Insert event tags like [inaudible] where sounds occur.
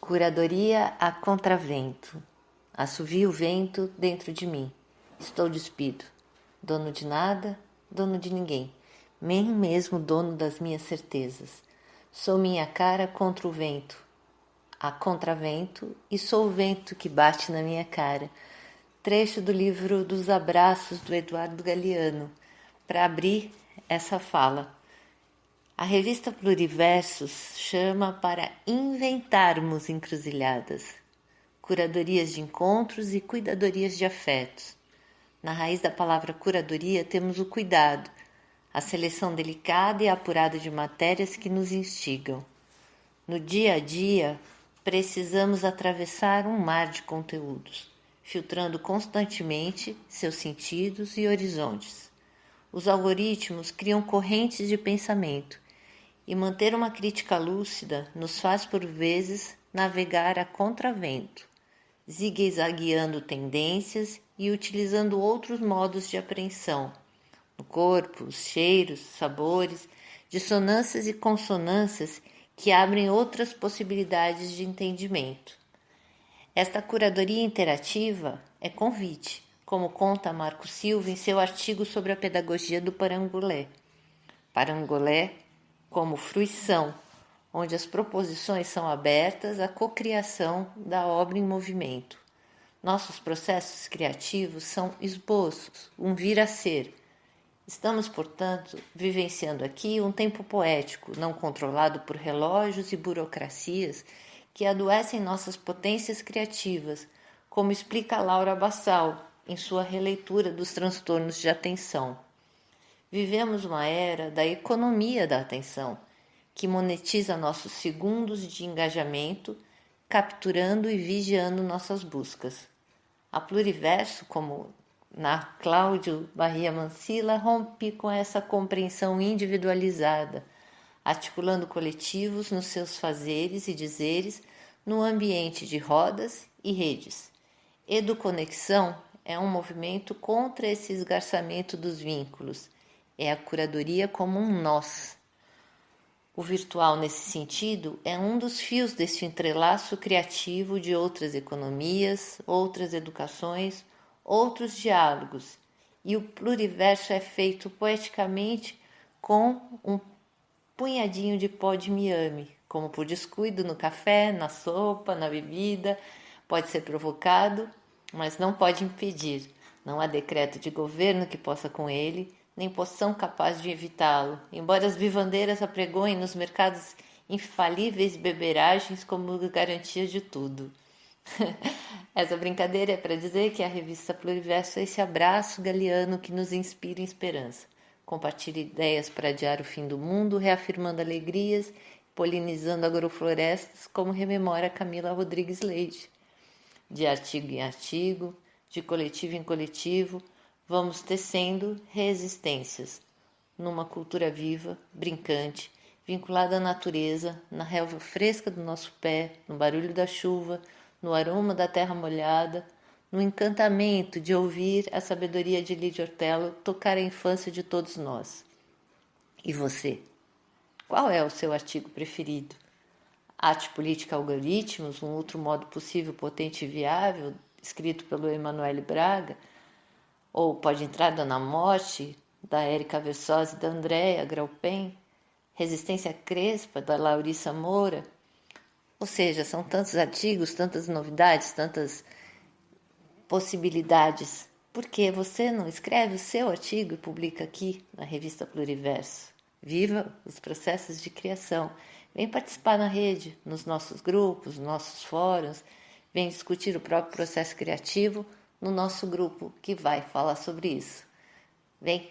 Curadoria a contravento. Assovia o vento dentro de mim. Estou despido. Dono de nada, dono de ninguém. Nem mesmo dono das minhas certezas. Sou minha cara contra o vento. A contravento e sou o vento que bate na minha cara. Trecho do livro dos abraços do Eduardo Galeano. Para abrir essa fala. A revista Pluriversos chama para inventarmos encruzilhadas, curadorias de encontros e cuidadorias de afetos. Na raiz da palavra curadoria temos o cuidado, a seleção delicada e apurada de matérias que nos instigam. No dia a dia, precisamos atravessar um mar de conteúdos, filtrando constantemente seus sentidos e horizontes. Os algoritmos criam correntes de pensamento e manter uma crítica lúcida nos faz por vezes navegar a contravento, zigue-zagueando tendências e utilizando outros modos de apreensão no corpo, os cheiros, sabores, dissonâncias e consonâncias que abrem outras possibilidades de entendimento. Esta curadoria interativa é convite, como conta Marco Silva em seu artigo sobre a pedagogia do parangolé. Parangolé como fruição, onde as proposições são abertas à cocriação da obra em movimento. Nossos processos criativos são esboços, um vir a ser. Estamos, portanto, vivenciando aqui um tempo poético, não controlado por relógios e burocracias que adoecem nossas potências criativas, como explica Laura Bassal em sua releitura dos transtornos de atenção. Vivemos uma era da economia da atenção, que monetiza nossos segundos de engajamento, capturando e vigiando nossas buscas. A Pluriverso, como na Cláudio Barria Mancila, rompe com essa compreensão individualizada, articulando coletivos nos seus fazeres e dizeres no ambiente de rodas e redes. Educonexão é um movimento contra esse esgarçamento dos vínculos é a curadoria como um nós. O virtual, nesse sentido, é um dos fios deste entrelaço criativo de outras economias, outras educações, outros diálogos, e o pluriverso é feito poeticamente com um punhadinho de pó de miame, como por descuido no café, na sopa, na bebida, pode ser provocado, mas não pode impedir. Não há decreto de governo que possa com ele nem poção capaz de evitá-lo, embora as vivandeiras apregoem nos mercados infalíveis beberagens como garantia de tudo. [laughs] Essa brincadeira é para dizer que a revista Pluriverso é esse abraço galeano que nos inspira esperança. Compartilha ideias para adiar o fim do mundo, reafirmando alegrias, polinizando agroflorestas, como rememora Camila Rodrigues Leite. De artigo em artigo, de coletivo em coletivo, vamos tecendo resistências numa cultura viva, brincante, vinculada à natureza, na relva fresca do nosso pé, no barulho da chuva, no aroma da terra molhada, no encantamento de ouvir a sabedoria de Lídia Ortello tocar a infância de todos nós. E você? Qual é o seu artigo preferido? Arte Política Algoritmos, um outro modo possível, potente e viável, escrito pelo Emanuele Braga, ou pode entrar Dona Morte, da Érica Versosa e da Andréa Graupen, Resistência Crespa, da Laurissa Moura. Ou seja, são tantos artigos, tantas novidades, tantas possibilidades. Por que você não escreve o seu artigo e publica aqui na revista Pluriverso? Viva os processos de criação. Vem participar na rede, nos nossos grupos, nos nossos fóruns. Vem discutir o próprio processo criativo no nosso grupo que vai falar sobre isso. Vem!